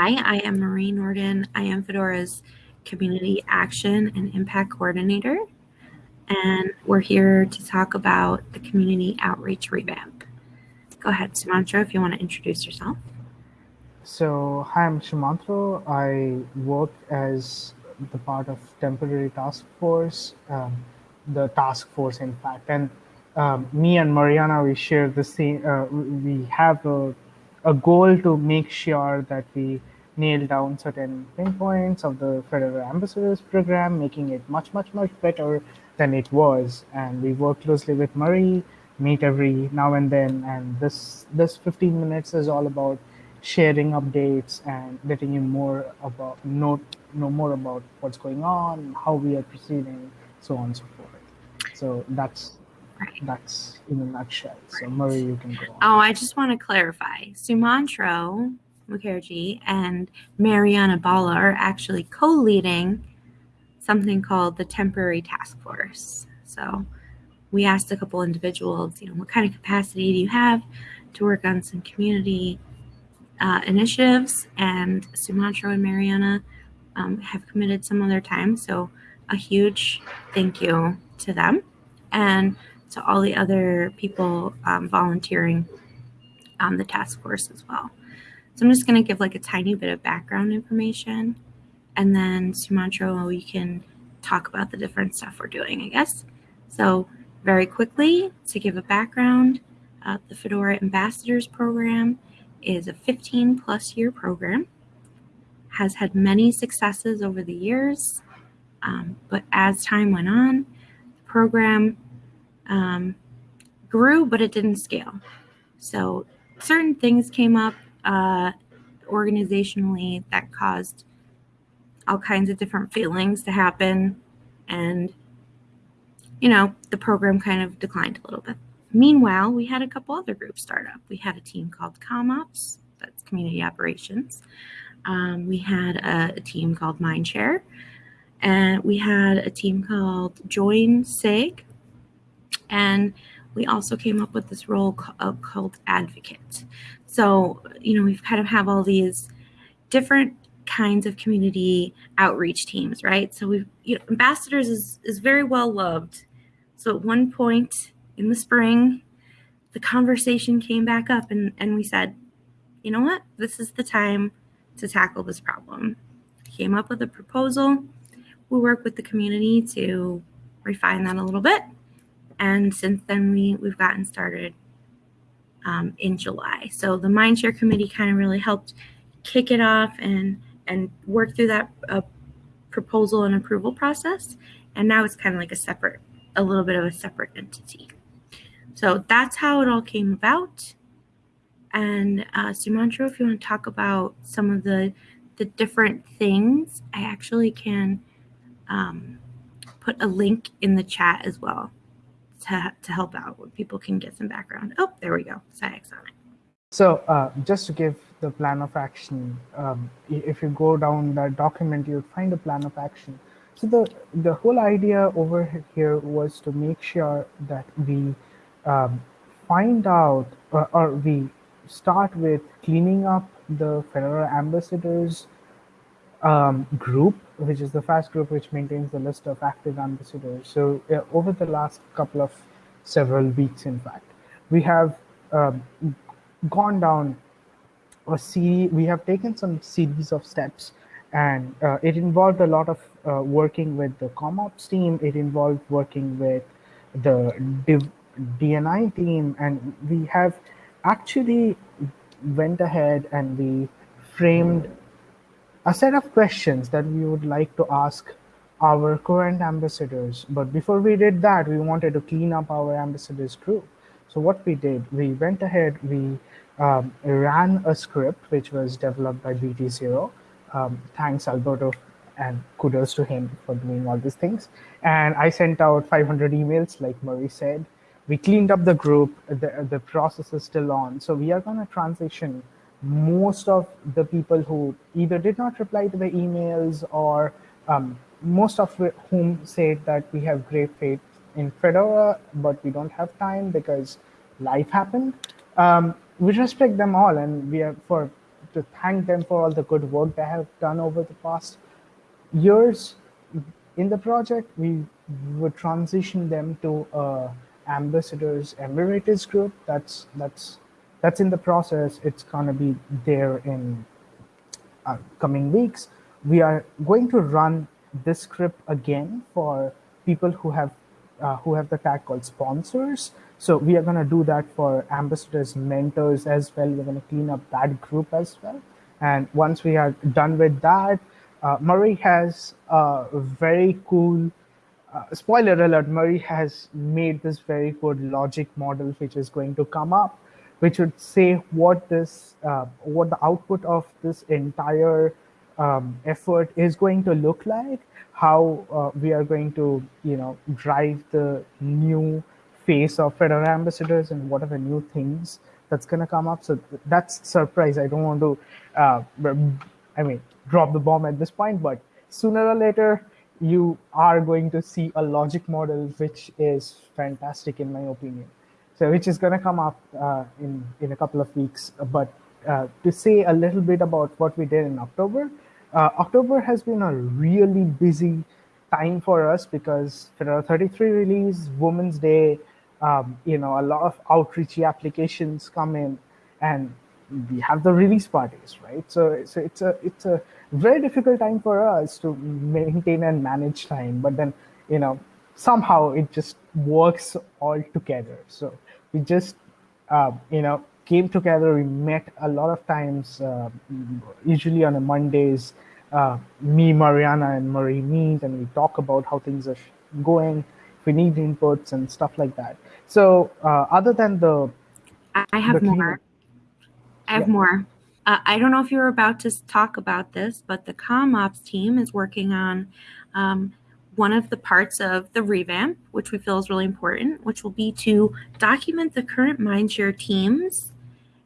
Hi, I am Marie Nordin. I am Fedora's Community Action and Impact Coordinator, and we're here to talk about the Community Outreach Revamp. Go ahead, Sumantro, if you want to introduce yourself. So, hi, I'm Sumantro. I work as the part of temporary task force, um, the task force, in fact, and um, me and Mariana, we share the same. Uh, we have a, a goal to make sure that we nail down certain pinpoints of the Fedora ambassadors program, making it much, much, much better than it was. And we work closely with Murray, meet every now and then. And this this 15 minutes is all about sharing updates and letting you more about know know more about what's going on, how we are proceeding, so on and so forth. So that's. That's in a nutshell. So Murray, you can go on. Oh, I just want to clarify. Sumantro Mukherjee and Mariana Balla are actually co-leading something called the Temporary Task Force. So we asked a couple individuals, you know, what kind of capacity do you have to work on some community uh, initiatives? And Sumantro and Mariana um, have committed some of their time. So a huge thank you to them. And to all the other people um, volunteering on the task force as well. So I'm just going to give like a tiny bit of background information and then Sumantro, you can talk about the different stuff we're doing, I guess. So very quickly, to give a background, uh, the Fedora Ambassadors Program is a 15 plus year program, has had many successes over the years, um, but as time went on, the program um, grew, but it didn't scale. So certain things came up uh, organizationally that caused all kinds of different feelings to happen. And, you know, the program kind of declined a little bit. Meanwhile, we had a couple other groups start up. We had a team called ComOps, that's community operations. Um, we had a, a, team called Mindshare, and we had a team called Join SIG, and we also came up with this role uh, called advocate. So, you know, we've kind of have all these different kinds of community outreach teams, right? So we've, you know, ambassadors is, is very well loved. So at one point in the spring, the conversation came back up and, and we said, you know what, this is the time to tackle this problem. Came up with a proposal. We work with the community to refine that a little bit and since then, we, we've gotten started um, in July. So the Mindshare Committee kind of really helped kick it off and, and work through that uh, proposal and approval process. And now it's kind of like a separate, a little bit of a separate entity. So that's how it all came about. And uh, Sumantro, if you want to talk about some of the the different things, I actually can um, put a link in the chat as well to, to help out when people can get some background. Oh, there we go, SciEx on it. So uh, just to give the plan of action, um, if you go down that document, you'll find a plan of action. So the, the whole idea over here was to make sure that we um, find out or, or we start with cleaning up the Fedora ambassadors um, group, which is the FAST group, which maintains the list of active ambassadors. So uh, over the last couple of several weeks, in fact, we have um, gone down a series, we have taken some series of steps and uh, it involved a lot of uh, working with the ComOps team. It involved working with the Div DNI team, and we have actually went ahead and we framed a set of questions that we would like to ask our current ambassadors. But before we did that, we wanted to clean up our ambassadors group. So what we did, we went ahead, we um, ran a script which was developed by BT0. Um, thanks, Alberto, and kudos to him for doing all these things. And I sent out 500 emails, like Murray said. We cleaned up the group. The, the process is still on. So we are going to transition most of the people who either did not reply to the emails or um, most of whom said that we have great faith in Fedora, but we don't have time because life happened. Um, we respect them all, and we are for to thank them for all the good work they have done over the past years in the project. We would transition them to uh, ambassadors emeritus group. That's that's that's in the process. It's gonna be there in uh, coming weeks. We are going to run this script again for people who have uh, who have the tag called sponsors. So we are going to do that for ambassadors, mentors as well. We're going to clean up that group as well. And once we are done with that, uh, Murray has a very cool, uh, spoiler alert, Murray has made this very good logic model, which is going to come up, which would say what this, uh, what the output of this entire um, effort is going to look like, how uh, we are going to, you know, drive the new face of Fedora ambassadors and what are the new things that's going to come up. So that's surprise. I don't want to, uh, I mean, drop the bomb at this point, but sooner or later, you are going to see a logic model, which is fantastic in my opinion. So which is going to come up uh, in, in a couple of weeks. But uh, to say a little bit about what we did in October, uh, October has been a really busy time for us because Fedora 33 release, Women's Day, um, you know, a lot of outreachy applications come in and we have the release parties, right? So, so it's a it's a very difficult time for us to maintain and manage time, but then you know somehow it just works all together. So we just uh, you know came together. We met a lot of times, uh, usually on a Mondays. Uh, me, Mariana, and Marie meet, and we talk about how things are going. If we need inputs and stuff like that. So uh, other than the, I have more. I have yeah. more. Uh, I don't know if you were about to talk about this, but the CommOps team is working on um, one of the parts of the revamp, which we feel is really important, which will be to document the current Mindshare teams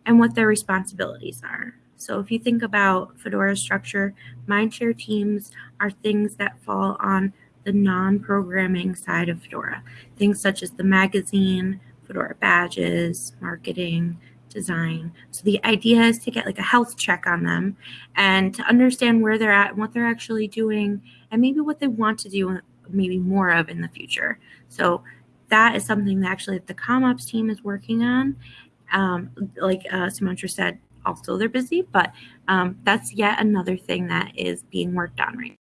and what their responsibilities are. So if you think about Fedora structure, Mindshare teams are things that fall on the non-programming side of Fedora. Things such as the magazine, Fedora badges, marketing, design. So the idea is to get like a health check on them and to understand where they're at and what they're actually doing and maybe what they want to do maybe more of in the future. So that is something that actually the CommOps team is working on. Um, like uh, Sumantro said, also they're busy, but um, that's yet another thing that is being worked on right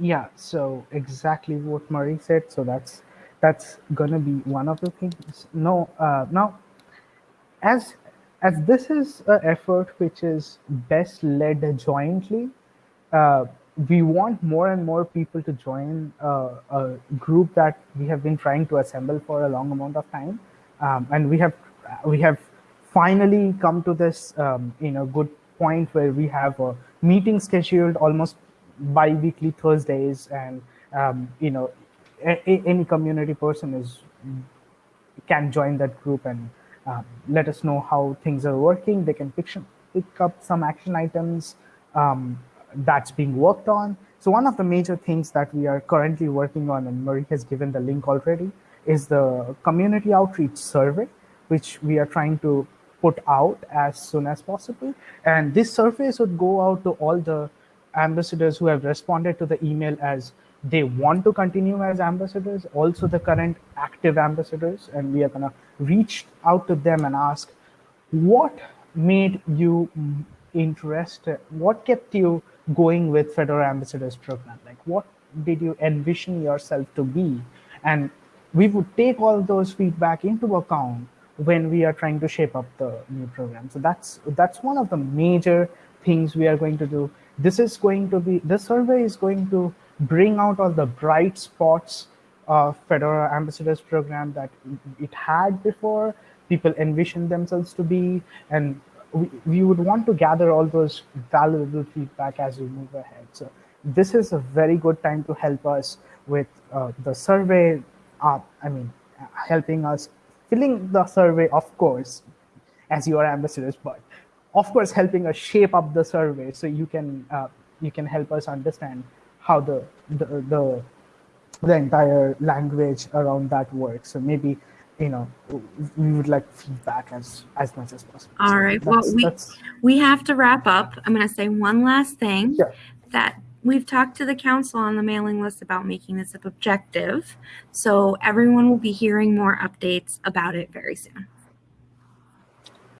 yeah so exactly what murray said so that's that's gonna be one of the things no uh, now as as this is an effort which is best led jointly uh, we want more and more people to join uh, a group that we have been trying to assemble for a long amount of time. Um, and we have we have finally come to this um, you know good point where we have a meeting scheduled almost bi-weekly Thursdays, and um, you know, any community person is can join that group and um, let us know how things are working. They can pick, pick up some action items um, that's being worked on. So one of the major things that we are currently working on, and Marie has given the link already, is the community outreach survey, which we are trying to put out as soon as possible. And this survey would go out to all the ambassadors who have responded to the email as they want to continue as ambassadors, also the current active ambassadors, and we are going to reach out to them and ask what made you interested, what kept you going with Fedora Ambassadors program? Like, what did you envision yourself to be? And we would take all those feedback into account when we are trying to shape up the new program. So that's that's one of the major things we are going to do this is going to be, this survey is going to bring out all the bright spots of Fedora Ambassadors program that it had before, people envisioned themselves to be, and we, we would want to gather all those valuable feedback as we move ahead. So this is a very good time to help us with uh, the survey, uh, I mean, helping us filling the survey, of course, as your ambassadors, but of course helping us shape up the survey so you can uh, you can help us understand how the, the the the entire language around that works so maybe you know, we would like feedback as as much as possible. All So right, well, we- that's- We have to wrap up. I'm going to say one last thing. Sure. That we've talked to the council on the mailing list about making this objective. So everyone will be hearing more updates about it very soon.